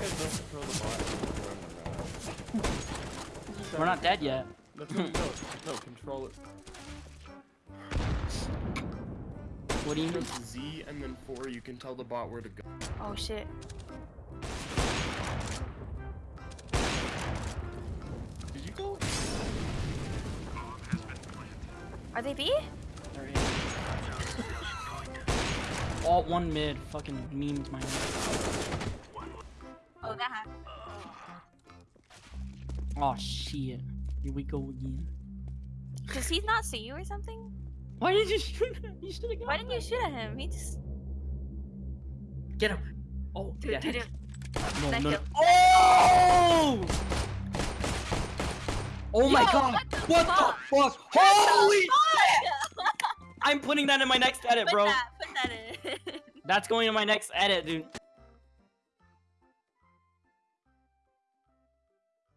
guys don't control the bot. We're not dead yet. No, no, no, no, control it. What do you mean? Z and then 4, you can tell the bot where to go. Oh shit. Did you go? Are they B? Alright. Alt one mid. Fucking memes my that happened. Oh shit. Here we go again. Does he not see you or something? Why did you shoot him? You should have Why didn't you shoot at him? He just. Get him. Oh, Dude, yeah. dude, dude. No, no, no. Oh! Oh my Yo, god! what the What fuck? the fuck? Holy! I'm putting that in my next edit, Put bro. that, put that in. That's going in my next edit, dude.